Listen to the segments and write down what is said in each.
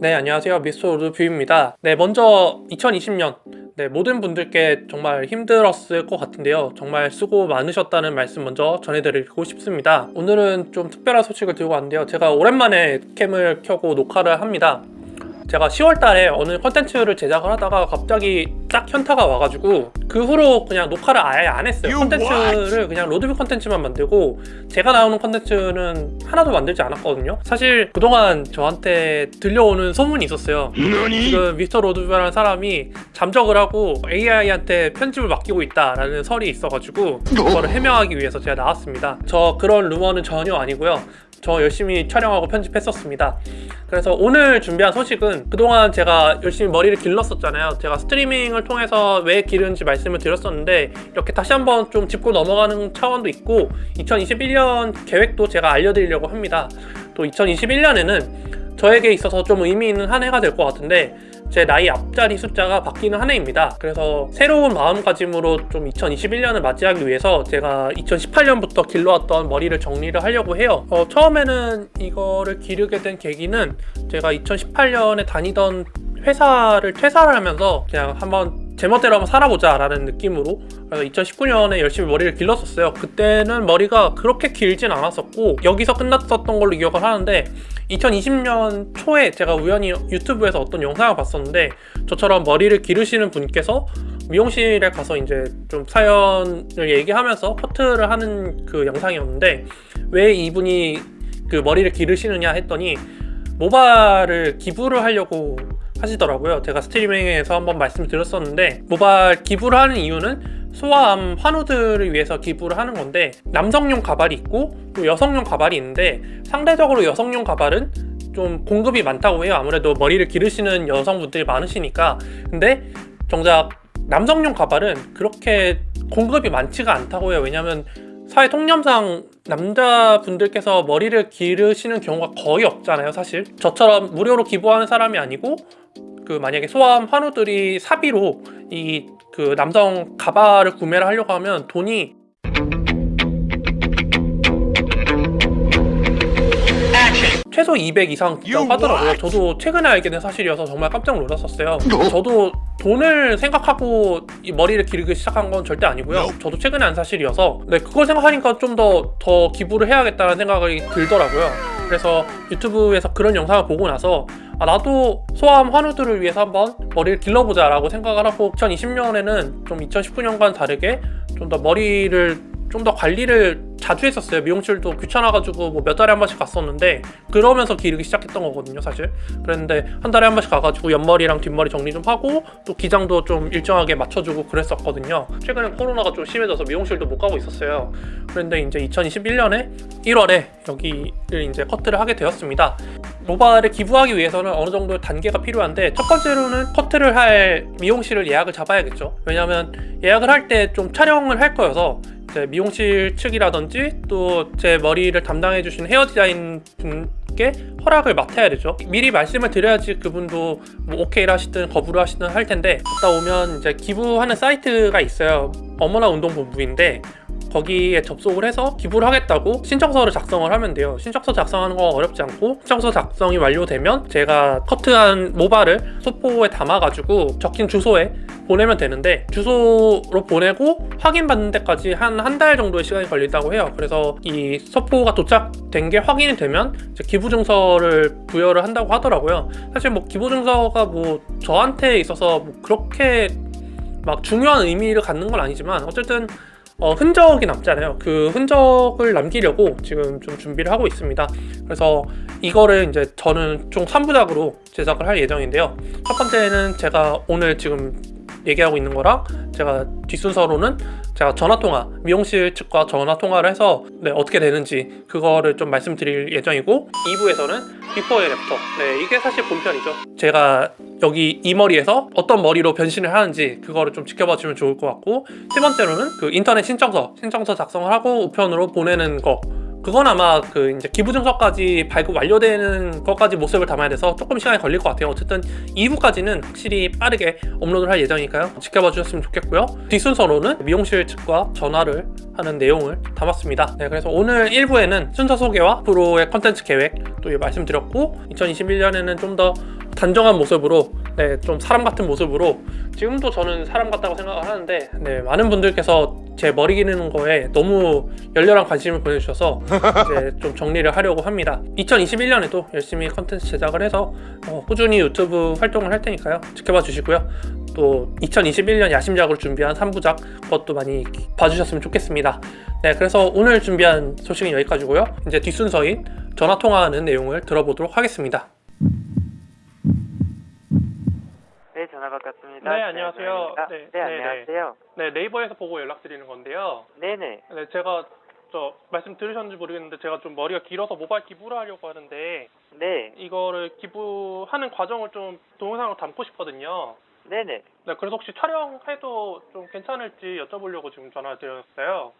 네 안녕하세요. 미스터 로드뷰입니다. 네 먼저 2020년. 네, 모든 분들께 정말 힘들었을 것 같은데요. 정말 수고 많으셨다는 말씀 먼저 전해드리고 싶습니다. 오늘은 좀 특별한 소식을 들고 왔는데요. 제가 오랜만에 캠을 켜고 녹화를 합니다 제가 10월달에 어느 컨텐츠를 제작을 하다가 갑자기 딱 현타가 와가지고 그 후로 그냥 녹화를 아예 안 했어요. 컨텐츠를 그냥 로드뷰 컨텐츠만 만들고 제가 나오는 컨텐츠는 하나도 만들지 않았거든요. 사실 그동안 저한테 들려오는 소문이 있었어요? 지금 미스터 로드뷰라는 사람이 잠적을 하고 AI한테 편집을 맡기고 있다라는 설이 있어가지고 그거를 해명하기 위해서 제가 나왔습니다. 저 그런 루머는 전혀 아니고요 저 열심히 촬영하고 편집했었습니다. 그래서 오늘 준비한 소식은 그동안 제가 열심히 머리를 길렀었잖아요. 제가 스트리밍을 통해서 왜 기르는지 말씀을 드렸었는데 이렇게 다시 한번 좀 짚고 넘어가는 차원도 있고 2021년 계획도 제가 알려드리려고 합니다. 또 2021년에는 저에게 있어서 좀 의미 있는 한 해가 될 것 같은데 제 나이 앞자리 숫자가 바뀌는 한 해입니다. 그래서 새로운 마음가짐으로 좀 2021년을 맞이하기 위해서 제가 2018년부터 길러왔던 머리를 정리를 하려고 해요. 어, 처음에는 이거를 기르게 된 계기는 제가 2018년에 다니던 회사를 퇴사를 하면서 그냥 한번 제멋대로 한번 살아보자 라는 느낌으로 그래서 2019년에 열심히 머리를 길렀었어요. 그때는 머리가 그렇게 길진 않았었고 여기서 끝났었던 걸로 기억을 하는데 2020년 초에 제가 우연히 유튜브에서 어떤 영상을 봤었는데 저처럼 머리를 기르시는 분께서 미용실에 가서 이제 좀 사연을 얘기하면서 커트를 하는 그 영상이었는데 왜 이분이 그 머리를 기르시느냐 했더니 모발을 기부를 하려고 하시더라고요. 제가 스트리밍에서 한번 말씀드렸었는데 모발 기부를 하는 이유는 소아암 환우들을 위해서 기부를 하는 건데 남성용 가발이 있고 또 여성용 가발이 있는데 상대적으로 여성용 가발은 좀 공급이 많다고 해요. 아무래도 머리를 기르시는 여성분들이 많으시니까. 근데 정작 남성용 가발은 그렇게 공급이 많지가 않다고 해요. 왜냐면 사회 통념상 남자분들께서 머리를 기르시는 경우가 거의 없잖아요 사실. 저처럼 무료로 기부하는 사람이 아니고 그 만약에 소아암 환우들이 사비로 이 그 남성 가발을 구매를 하려고 하면 돈이 최소 200 이상 하더라고요? 저도 최근에 알게 된 사실이어서 정말 깜짝 놀랐었어요. 저도 돈을 생각하고 이 머리를 기르기 시작한 건 절대 아니고요. 저도 최근에 안 사실이어서 네, 그걸 생각하니까 좀 더 더 기부를 해야겠다는 생각이 들더라고요. 그래서 유튜브에서 그런 영상을 보고 나서 아, 나도 소아암 환우들을 위해서 한번 머리를 길러보자 라고 생각을 하고 2020년에는 좀 2019년과는 다르게 좀 더 머리를 좀 더 관리를 자주 했었어요. 미용실도 귀찮아가지고 뭐 몇 달에 한 번씩 갔었는데 그러면서 기르기 시작했던 거거든요 사실. 그랬는데 한 달에 한 번씩 가가지고 옆머리랑 뒷머리 정리 좀 하고 또 기장도 좀 일정하게 맞춰주고 그랬었거든요. 최근에 코로나가 좀 심해져서 미용실도 못 가고 있었어요. 그런데 이제 2021년에 1월에 여기를 이제 커트를 하게 되었습니다. 모발을 기부하기 위해서는 어느 정도 단계가 필요한데 첫 번째로는 커트를 할 미용실을 예약을 잡아야겠죠. 왜냐면 예약을 할 때 좀 촬영을 할 거여서 이 제 미용실 측이라든지 또 제 머리를 담당해 주신 헤어 디자인 분께 허락을 맡아야 되죠. 미리 말씀을 드려야지 그분도 뭐 오케이를 하시든 거부를 하시든 할 텐데 갔다 오면 이제 기부하는 사이트가 있어요. 어머나 운동본부인데 거기에 접속을 해서 기부를 하겠다고 신청서를 작성을 하면 돼요. 신청서 작성하는 거 어렵지 않고 신청서 작성이 완료되면 제가 커트한 모발을 소포에 담아가지고 적힌 주소에 보내면 되는데 주소로 보내고 확인받는 데까지 한 한 달 정도의 시간이 걸린다고 해요. 그래서 이 소포가 도착된 게 확인이 되면 기부증서를 부여를 한다고 하더라고요. 사실 뭐 기부증서가 뭐 저한테 있어서 뭐 그렇게 막 중요한 의미를 갖는 건 아니지만 어쨌든 어, 흔적이 남잖아요. 그 흔적을 남기려고 지금 좀 준비를 하고 있습니다. 그래서 이거를 이제 저는 총 3부작으로 제작을 할 예정인데요. 첫 번째는 제가 오늘 지금 얘기하고 있는 거랑 제가 뒷순서로는 제가 전화통화. 미용실 측과 전화통화를 해서 네, 어떻게 되는지 그거를 좀 말씀드릴 예정이고 2부에서는 before and after. 네 이게 사실 본편이죠. 제가 여기 이 머리에서 어떤 머리로 변신을 하는지 그거를 좀 지켜봐 주면 좋을 것 같고 세 번째로는 그 인터넷 신청서 신청서 작성을 하고 우편으로 보내는 거 그건 아마 그 이제 기부증서까지 발급 완료되는 것까지 모습을 담아야 돼서 조금 시간이 걸릴 것 같아요. 어쨌든 2부까지는 확실히 빠르게 업로드를 할 예정이니까요. 지켜봐 주셨으면 좋겠고요. 뒷순서로는 미용실 측과 전화를 하는 내용을 담았습니다. 네 그래서 오늘 1부에는 순서 소개와 앞으로의 컨텐츠 계획 또 말씀드렸고 2021년에는 좀 더 단정한 모습으로 네, 좀 사람 같은 모습으로 지금도 저는 사람 같다고 생각을 하는데 네, 많은 분들께서 제 머리 기르는 거에 너무 열렬한 관심을 보내주셔서 이제 좀 정리를 하려고 합니다. 2021년에도 열심히 컨텐츠 제작을 해서 어, 꾸준히 유튜브 활동을 할 테니까요. 지켜봐 주시고요. 또 2021년 야심작으로 준비한 3부작 그것도 많이 봐주셨으면 좋겠습니다. 네, 그래서 오늘 준비한 소식은 여기까지고요. 이제 뒷순서인 전화 통화하는 내용을 들어보도록 하겠습니다. 네, 전화 바꿨습니다. 네, 안녕하세요. 네, 네, 네, 네, 안녕하세요. 네, 네이버에서 보고 연락드리는 건데요. 네네. 네, 제가 저 말씀 들으셨는지 모르겠는데 제가 좀 머리가 길어서 모바일 기부를 하려고 하는데 네, 이거를 기부하는 과정을 좀 동영상으로 담고 싶거든요. 네네. 네, 그래서 혹시 촬영해도 좀 괜찮을지 여쭤보려고 지금 전화드렸어요.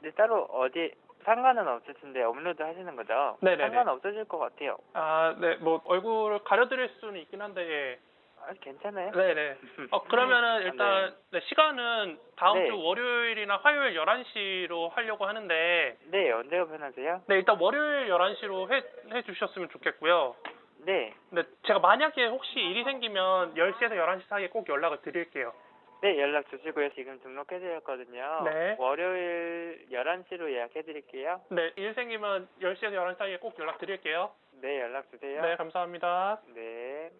네, 따로 어디 상관은 없으신데 업로드 하시는 거죠? 네네네. 상관 없으실 것 같아요. 아, 네, 뭐 얼굴을 가려드릴 수는 있긴 한데, 아, 괜찮아요. 네, 네. 어 그러면은 일단 네, 시간은 다음 네. 주 월요일이나 화요일 11시로 하려고 하는데, 네, 언제 오픈하세요? 네, 일단 월요일 11시로 해, 해 주셨으면 좋겠고요. 네. 근데 제가 만약에 혹시 일이 생기면 10시에서 11시 사이에 꼭 연락을 드릴게요. 네, 연락 주시고요. 지금 등록해드렸거든요. 네. 월요일 11시로 예약해드릴게요. 네, 일 생기면 10시에서 11시 사이에 꼭 연락 드릴게요. 네, 연락 주세요. 네, 감사합니다. 네.